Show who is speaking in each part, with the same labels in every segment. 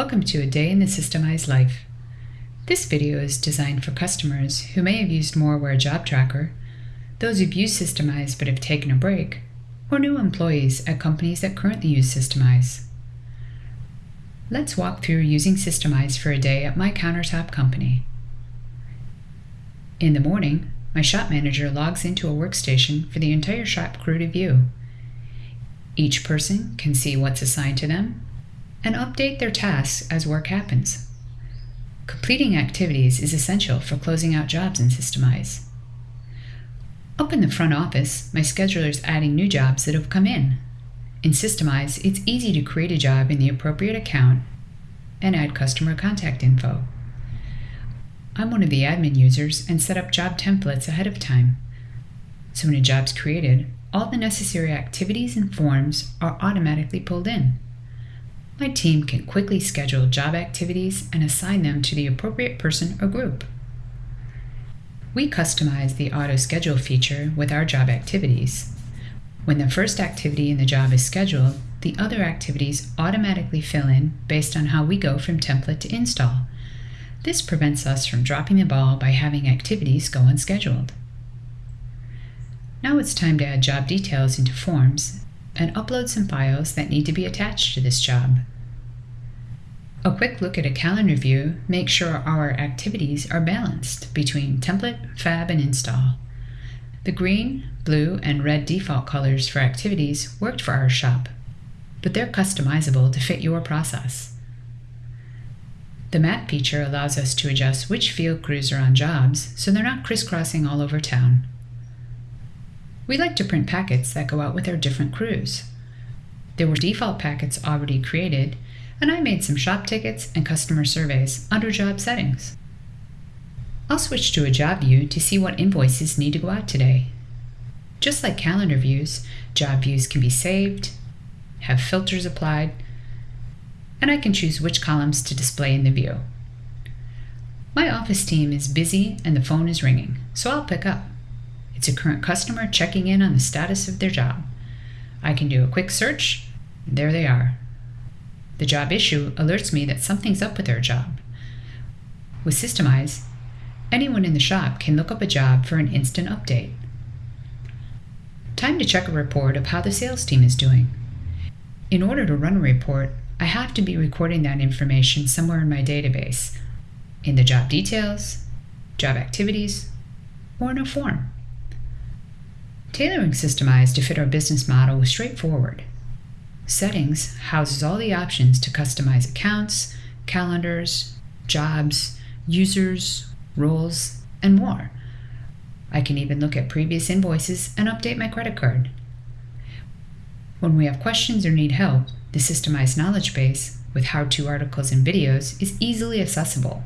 Speaker 1: Welcome to a day in the Systemize life. This video is designed for customers who may have used Moraware Job Tracker, those who've used Systemize but have taken a break, or new employees at companies that currently use Systemize. Let's walk through using Systemize for a day at my countertop company. In the morning, my shop manager logs into a workstation for the entire shop crew to view. Each person can see what's assigned to them and update their tasks as work happens. Completing activities is essential for closing out jobs in Systemize. Up in the front office, my scheduler is adding new jobs that have come in. In Systemize, it's easy to create a job in the appropriate account and add customer contact info. I'm one of the admin users and set up job templates ahead of time. So when a job's created, all the necessary activities and forms are automatically pulled in. My team can quickly schedule job activities and assign them to the appropriate person or group. We customize the auto schedule feature with our job activities. When the first activity in the job is scheduled, the other activities automatically fill in based on how we go from template to install. This prevents us from dropping the ball by having activities go unscheduled. Now it's time to add job details into forms and upload some files that need to be attached to this job. A quick look at a calendar view makes sure our activities are balanced between template, fab, and install. The green, blue, and red default colors for activities worked for our shop, but they're customizable to fit your process. The map feature allows us to adjust which field crews are on jobs so they're not crisscrossing all over town. We like to print packets that go out with our different crews. There were default packets already created, and I made some shop tickets and customer surveys under job settings. I'll switch to a job view to see what invoices need to go out today. Just like calendar views, job views can be saved, have filters applied, and I can choose which columns to display in the view. My office team is busy and the phone is ringing, so I'll pick up. It's a current customer checking in on the status of their job. I can do a quick search, there they are. The job issue alerts me that something's up with their job. With Systemize, anyone in the shop can look up a job for an instant update. Time to check a report of how the sales team is doing. In order to run a report, I have to be recording that information somewhere in my database, in the job details, job activities, or in a form. Tailoring Systemize to fit our business model was straightforward. Settings houses all the options to customize accounts, calendars, jobs, users, roles, and more. I can even look at previous invoices and update my credit card. When we have questions or need help, the Systemize knowledge base with how-to articles and videos is easily accessible.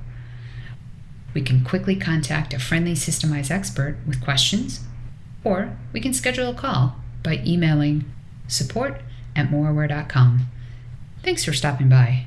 Speaker 1: We can quickly contact a friendly Systemize expert with questions, or we can schedule a call by emailing support at moraware.com. Thanks for stopping by.